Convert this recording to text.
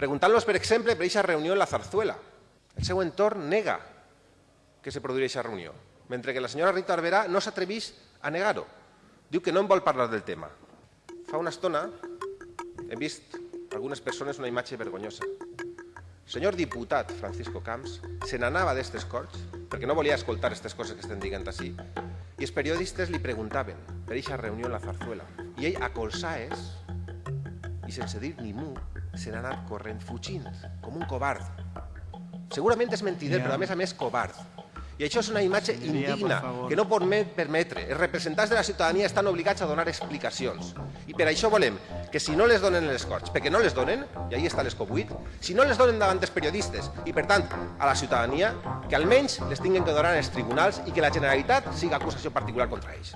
Preguntant-los, per exemple, per aquesta reunió en la Zarzuela. El seu entorn nega que se produïa aquesta reunió, mentre que la senyora Rita Barberà no s'atreveix a negar-ho. Diu que no en vol parlar del tema. Fa una estona hem vist algunes persones una imatge vergonyosa. El senyor diputat Francisco Camps se n'anava d'estes corts perquè no volia escoltar aquestes coses que estem dient així i els periodistes li preguntaven per aquesta reunió en la Zarzuela i ell a colsaes i sense dir ni mu se n'ha anat corrent fugint com un covard. Segurament és mentider, Ja. però a més a més covard. I això és una imatge indigna que no pot me- permetre. Els representants de la ciutadania estan obligats a donar explicacions. I per això volem que si no les donen en les Corts, perquè no les donen, i ahí està l'escop 8, si no les donen davant dels periodistes i, per tant, a la ciutadania, que almenys les tinguin que donar els tribunals i que la Generalitat siga acusació particular contra ells.